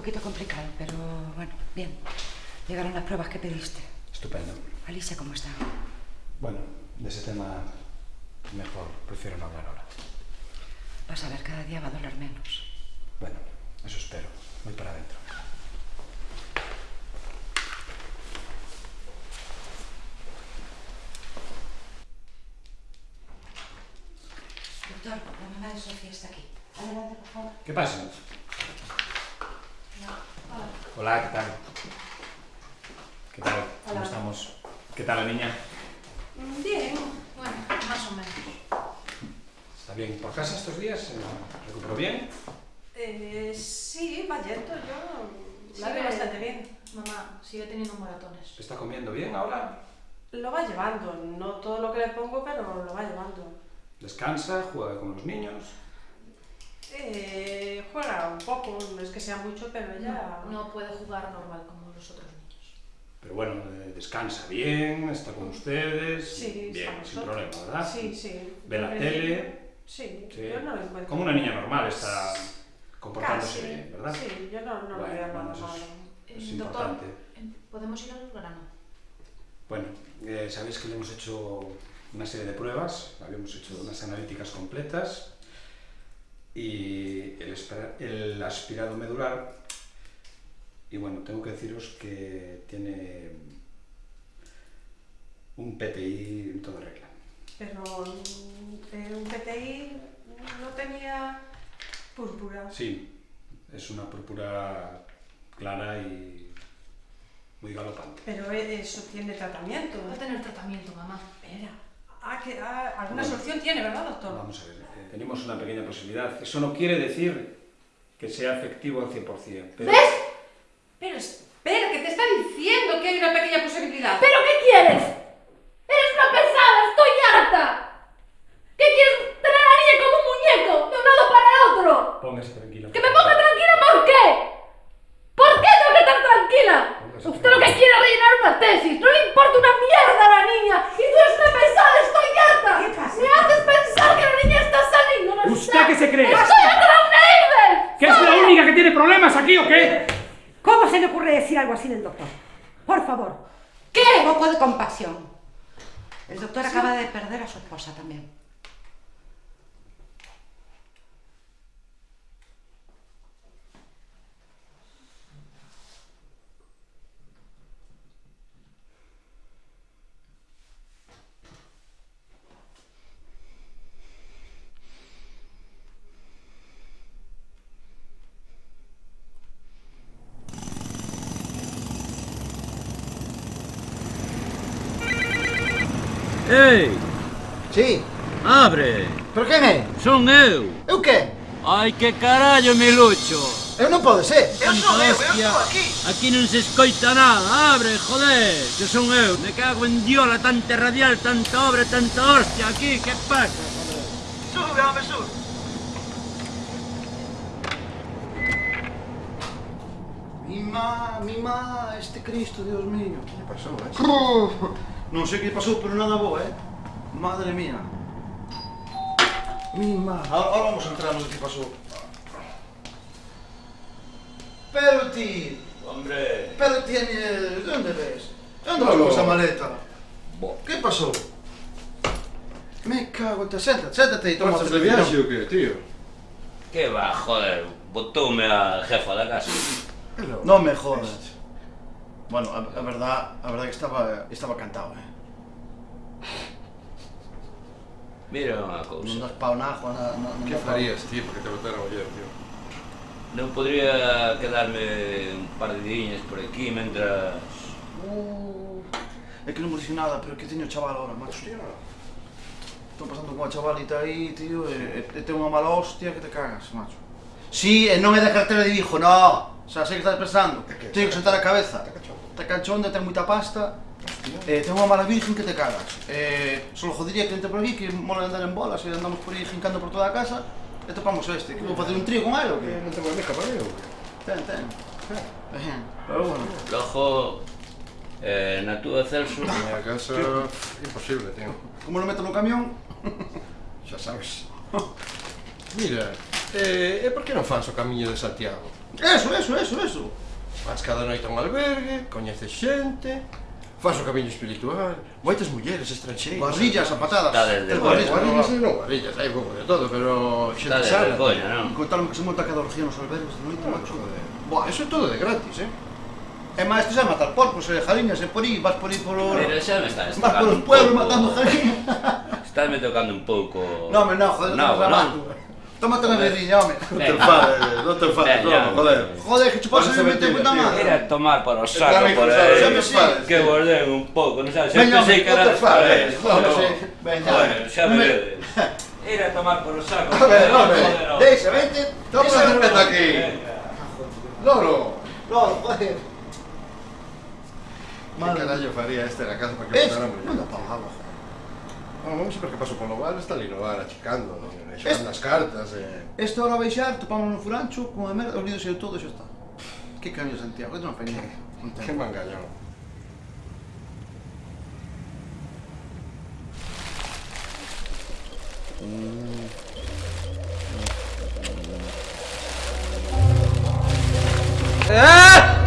poquito complicado, pero bueno, bien. Llegaron las pruebas que pediste. Estupendo. Alicia, ¿cómo está? Bueno, de ese tema mejor prefiero no hablar ahora. Vas a ver, cada día va a doler menos. Bueno, eso espero. Voy para adentro. Doctor, la mamá de Sofía está aquí. Adelante, por favor. ¿Qué pasa? Hola, ¿qué tal? ¿Qué tal? ¿Cómo Hola. estamos? ¿Qué tal la niña? Bien, bueno, más o menos. ¿Está bien por casa estos días? ¿Se recuperó bien? Eh, sí, va yendo, yo la veo bastante bien. Mamá, sigue teniendo maratones. ¿Está comiendo bien ahora? Lo va llevando, no todo lo que le pongo, pero lo va llevando. ¿Descansa? ¿Juega con los niños? Eh, juega un poco, no es que sea mucho, pero ella... No, no puede jugar normal como los otros niños. Pero bueno, eh, descansa bien, está con ustedes. Sí, bien, sin nosotros. problema, ¿verdad? Sí, sí. Ve la tele. Sí, Sí. yo no lo encuentro. Como una niña normal está comportándose Casi, bien, ¿verdad? Sí, yo no, no lo Bueno, veo nada bueno, es-. Es Eh, doctor, importante. eh, ¿podemos ir al grano? Bueno, eh, sabéis que le hemos hecho una serie de pruebas, habíamos hecho unas analíticas completas y el, el aspirado medular, y bueno, tengo que deciros que tiene un PTI en toda regla. Pero eh, un PTI no tenía púrpura. Sí, es una púrpura clara y muy galopante. Pero e- eso tiene tratamiento. Va a tener tratamiento, mamá. Espera. Ah, que, ah, alguna Bueno. solución tiene, ¿verdad, doctor? Vamos a ver, eh, tenemos una pequeña posibilidad. Eso no quiere decir que sea efectivo al 100%. Pero espera, que te está diciendo que hay una pequeña posibilidad. ¿Pero qué quieres? ¡Eres una pesada! ¡Estoy harta! ¿Qué quieres tener a la niña como un muñeco? De un lado para el otro. Póngase tranquilo. ¿Que me ponga tranquila por qué? ¿Por qué tengo que estar tranquila? Póngase Usted lo que tranquila. quiere es rellenar una tesis. No le importa una mierda a la niña. Y tú eres una pesada, estoy harta. ¿Qué pasa? Me haces pensar que la niña está saliendo. No ¿Usted está. qué se cree? ¡Estoy harta de un neighbor! ¿Que es la única que tiene problemas aquí o qué? ¿Cómo se le ocurre decir algo así del doctor? Por favor. ¿Qué? Un poco de compasión. El doctor acaba de perder a su esposa también. Ei! Si? Abre! Pero quen é? Son eu! Eu que? Ai, que carallo, mi lucho! Eu non pode ser! Eu son eu, eu estou aquí! Aquí non se escoita nada, abre, joder! Que son eu, me cago en diola, tanta radial, tanta obra, tanta hostia aquí, que pasa? Sube, home, sube! Mi má, mi má, este Cristo, Dios mío! Que pasou, eh? Uf, non sei que pasou, pero nada bo, eh? Madre mía. Mima, ahora, ahora vamos a entrar no que pasou. Pero ti, Hombre, pero ti, eh, de onde ves? De onde No, vas con no. esa maleta? Que pasou? Me cago en te, séntate, séntate e toma ¿Marchas de viaje o qué, tío? Que va, joder, botoume a jefa da casa. Non me jodas. Bueno, a, a verdad, a verdad que estaba estaba cantado, eh. Mira unha Non cousa. das pao na agua, na, na, ¿Qué farías, tío, para que te botaran ayer, tío? Non podría quedarme un par de diñas por aquí mentras... Uh, é que non me dixo nada, pero que teño chaval ahora, macho. Estou pasando con a chavalita aí, tío, e, e, e ten unha mala hostia que te cagas, macho. Sí, e non é da cartera de Vigo, no. O sea, sei que estás pensando. Teño que sentar a cabeza. Esta cachonda ten moita pasta, Eh, ten unha mala virgen que te cagas. Eh, solo jodería que entre por aquí, que mola andar en bolas, e andamos por aí jincando por toda a casa, e topamos este. Que vou facer un trío con ela ou que? Non non tengo mica para eu. Ten, ten. Eh. Pero bueno. Lojo, eh, na túa Celso... Na miña casa, imposible, tío. Como lo meto no camión... Xa sabes. Mira, eh, e por que non fans o camiño de Santiago? Eso, eso, eso, eso. Vas cada noite a un albergue, coñeces xente, faz o camiño espiritual, moitas mulleres estranxeiras, barrillas a patadas. Dades de. Barrillas e non barrillas, hai pouco de todo, pero xente sana. De non? Contaron que se monta cada orgía nos albergues de noite, macho. Boa, eso é todo de gratis, eh? E máis te xa matar porcos e jariñas e por aí, vas por aí polo... Pero xa me estás Vas polos pueblos matando jariñas. Estás me tocando un pouco... Non, me non, joder, non, non, Tómate una birriña, home. Non te enfades, non te enfades, Venga. no, joder. Joder, que chupas el mete puta madre. Ir a tomar por o Está saco ben por cruzado, aí. xa me sabes, Que borden un pouco, non sabes? Que non era te enfades, Joder, joder. Veña. Joder, xa me Me- vedes. Ir a tomar por o saco. A ver, joder. Deixa, vente. Toma cerveza aquí. Venga. Loro. No, joder. Madre. carallo faría este na casa para que Es, botara a agua. Vamos, a ver que paso polo bar, está ali no bar achicando, non? xogando as cartas, eh. Esta hora a baixar, topamos no furancho, con a merda, todo e xa está. Que cambio Santiago, isto non fai. Que mangallón. Sí.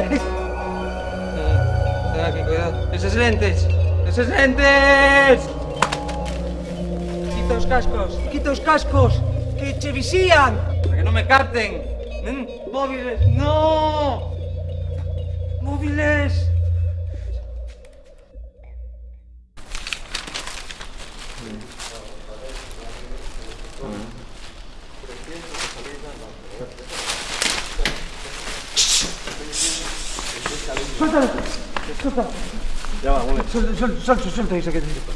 lentes. Aquí, cuidado. Esos lentes. Esos lentes. Quita os cascos. Quita os cascos. Que che visían. Para que non me capten. ¿Mm? Móviles. No. Móviles. 술다 술다 야 오늘 술술술술다 이렇게 된다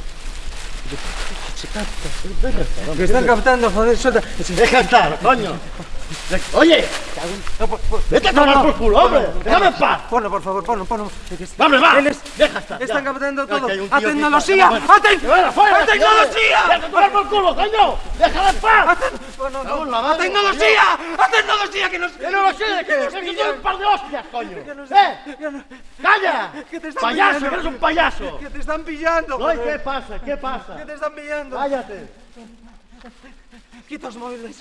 Questa è la capitana, fa il soldato. È capitano, cognò. Oye! Vete a tomar por culo, hombre. Déjame en paz. Ponlo, por favor, ponlo, ponlo. Vamos, va. Él es- Deja estar. Están captando todo. ¡A tecnología! ¡A tec- Que vaya fuera, ¡A tecnología! Deja de tomar por culo, coño. Déjala en paz. ¡A tecnología! ¡A tecnología! Que nos... Que no lo sé, que nos pillan. un par de hostias, coño. ¡Eh! ¡Calla! Que te están Payaso, que eres un payaso. Que te están pillando, No, ¿y joder. ¿qué pasa? ¿Qué pasa? Que te están pillando. Cállate. Quita los móviles.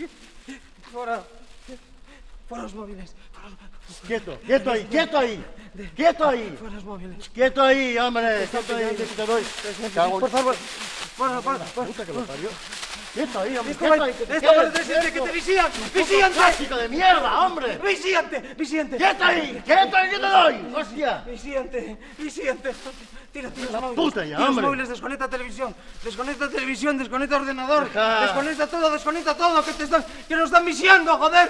Fuera los móviles. Quieto, quieto ahí, quieto ahí. Quieto ahí. Fuera los móviles. Quieto ahí, hombre. Quieto ahí, que te doy. Por favor. Fuera, fuera, fuera. Puta que lo parió. Quieto ahí, hombre. Quieto ahí. que te esto quedes va a decirte que te vigilan. Puto ¡Vigílante! plástico de mierda, hombre. ¡Vigílante! ¡Vigílante! Quieto ahí, quieto ahí, que te doy. Hostia. Vigílante, vigílante. Tira, tira los móviles. puta ya, Tira los móviles, desconecta televisión. Desconecta televisión, desconecta ordenador. Desconecta todo, desconecta todo. Que, te están, que nos están vigilando, joder.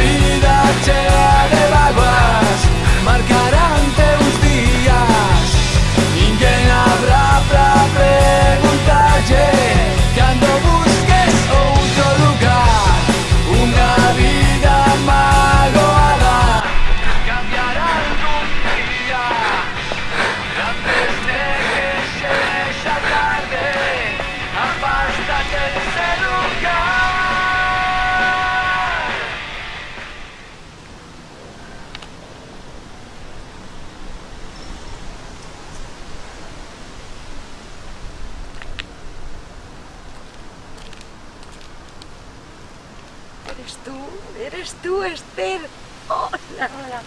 Eres tú, eres tú, Esther. Hola, hola.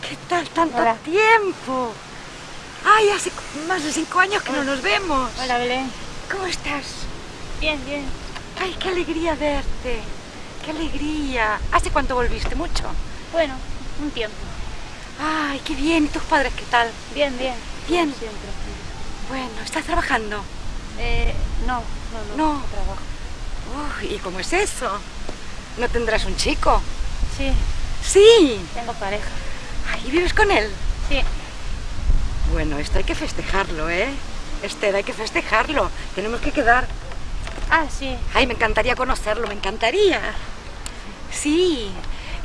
¿Qué tal tanto tiempo? Ay, hace más de cinco años que no nos vemos. Hola, Belén. ¿Cómo estás? Bien, bien. Ay, qué alegría verte. Qué alegría. ¿Hace cuánto volviste? ¿Mucho? Bueno, un tiempo. Ay, qué bien. ¿Y tus padres qué tal? Bien, bien. Bien. Siempre. Bueno, ¿estás trabajando? Eh, no, no, no. No. trabajo. Uy, ¿y cómo es eso? ¿No tendrás un chico? Sí, Sí. tengo pareja. ¿Y vives con él? Sí. Bueno, esto hay que festejarlo, ¿eh? Esther, hay que festejarlo. Tenemos que quedar. Ah, sí. Ay, me encantaría conocerlo, me encantaría. Sí.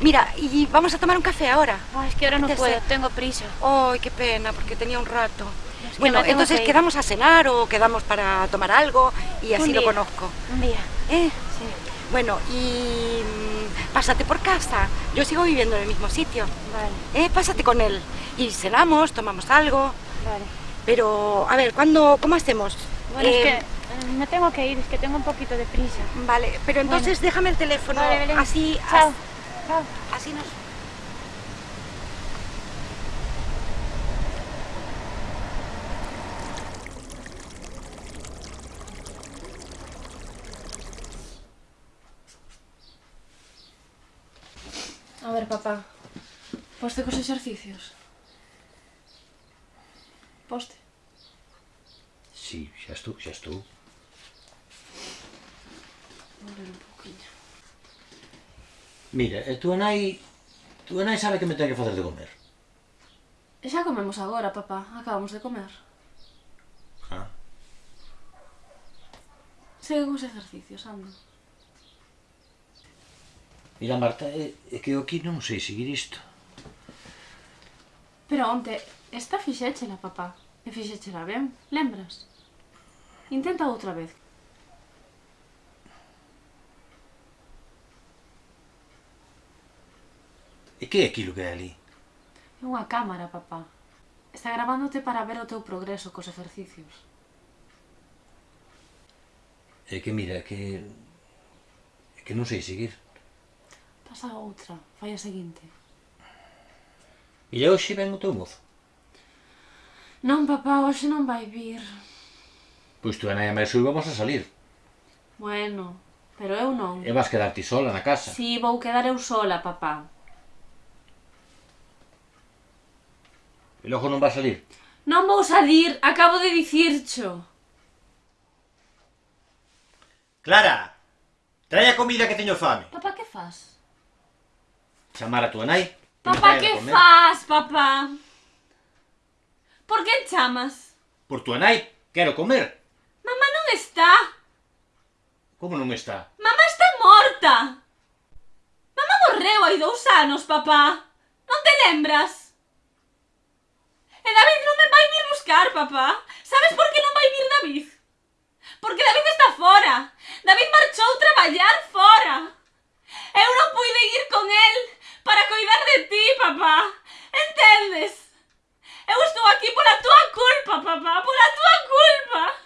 Mira, y vamos a tomar un café ahora. Ay, es que ahora no puedo, tengo prisa. Ay, qué pena, porque tenía un rato. Es que bueno, entonces que quedamos a cenar o quedamos para tomar algo y así Un lo conozco. Un día. ¿Eh? Sí. Bueno, y mm, pásate por casa. Yo sigo viviendo en el mismo sitio. Vale, ¿Eh? Pásate con él. Y cenamos, tomamos algo. vale. Pero, a ver, ¿cuándo, ¿cómo hacemos? Bueno, Eh, es que eh, me tengo que ir, es que tengo un poquito de prisa. Vale, pero entonces déjame el teléfono. Vale. Así, Chao. as- Chao. así nos... papá. Poste cos exercicios. Poste. Sí, xa estou, xa estou. Vou ler un. Mira, e túa nai... A túa nai sabe que me ten que facer de comer. E xa comemos agora, papá. Acabamos de comer. Ah. Segue cos exercicios, anda. Mira, Marta, é, é que eu aquí non sei seguir isto. Pero onte, esta fixéchela, papá. E fixéchela ben, lembras? Intenta outra vez. E que é aquilo que é ali? É unha cámara, papá. Está grabándote para ver o teu progreso cos exercicios. É que mira, que... É que non sei seguir. Pasa a outra, fai a seguinte. E hoxe ven o teu mozo? Non, papá, hoxe non vai vir. Pois tú e máis Mersul vamos a salir. Bueno, pero eu non. E vas quedar ti sola na casa. Si, sí, vou quedar eu sola, papá. E logo non vas salir? Non vou salir, acabo de dicircho. Clara, trae a comida que teño fame. Papá, que faz? chamar a túa nai. Papá, que faz, papá? Por que chamas? Por túa nai, quero comer. Mamá non está. Como non está? Mamá está morta. Mamá morreu hai dous anos, papá. Non te lembras? E David non me vai vir buscar, papá. Sabes por que non vai vir David? Porque David está fora. David marchou traballar fora. Eu non pude ir con el. Para coidar de ti, papá. Entendes? Eu estou aquí pola túa culpa, papá. Pola túa culpa.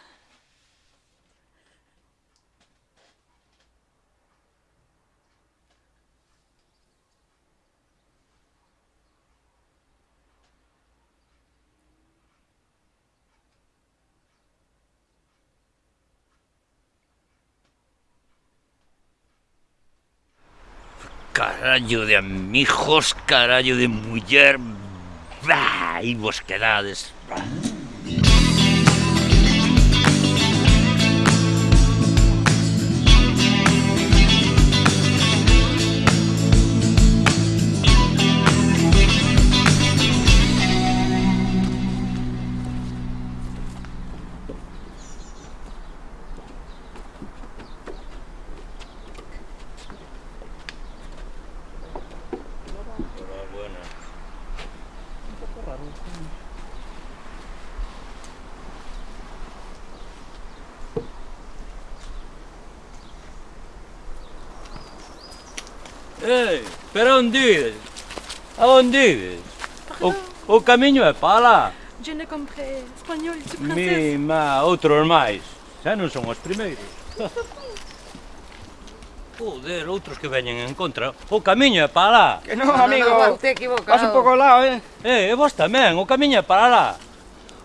carallo de amigos, carallo de muller, bah, e vos quedades, bah. Ei, pero onde ides? A onde ides? O, o camiño é para lá. Je ne comprends español, tu Mima, outros máis. Xa non son os primeiros. Joder, outros que veñen en contra. O camiño é para lá. Que no, amigo. Vas un pouco ao lado, eh. Eh, e vos tamén, o camiño é para lá.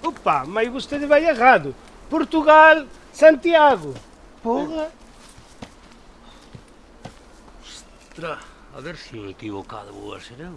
Opa, mas vostede vai errado. Portugal, Santiago. Porra. Ostra, a ver si equivocado vou a ser eu.